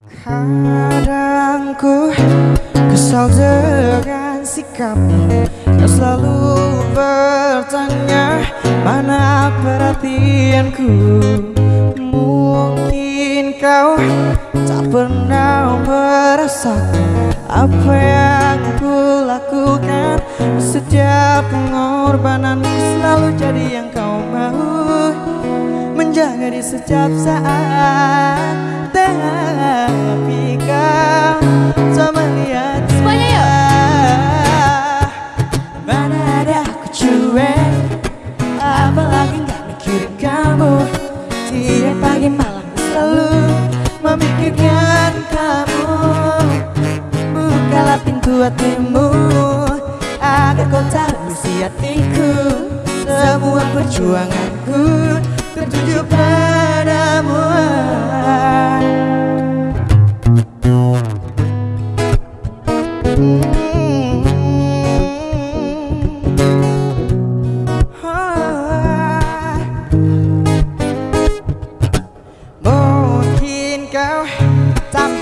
Kadang ku kesal dengan sikapmu Kau selalu bertanya mana perhatianku? Mungkin kau tak pernah merasakan Apa yang ku lakukan. Setiap pengorbanan selalu jadi yang kau mau. Menjaga di setiap saat Kamu? Memikirkan Bukalah pintu hatimu Agar kau tahu isi hatiku. Semua perjuanganku Tertuju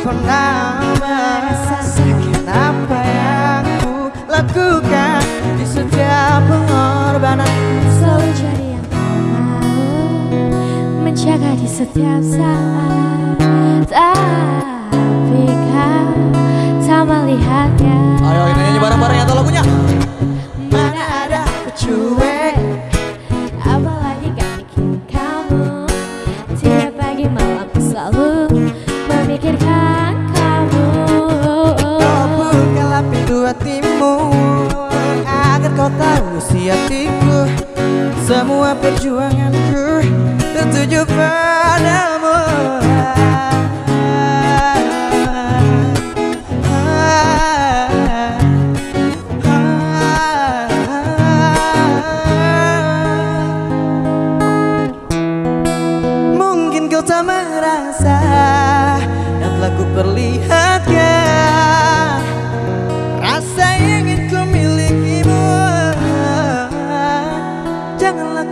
pernah merasakan apa yang ku lakukan Di setiap pengorbanan? Selalu jadi yang kau mau. Menjaga di setiap saat. Tapi isi hatiku Semua perjuanganku Tertuju padamu. Mungkin kau tak merasa Dan telah ku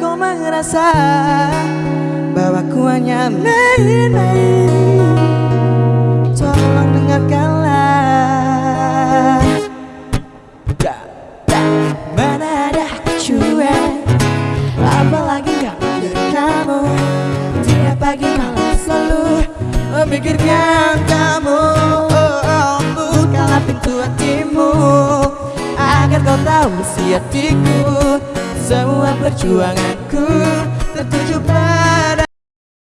kau merasa Bahwa ku hanya main-main. Tolong dengarkanlah. Da, da, Mana ada cuek? Apalagi gak mikirin kamu? Tiap pagi malam selalu memikirkan kamu. Oh, oh, Bukalah pintu hatimu Agar kau tahu isi hatiku semua perjuanganku tertuju pada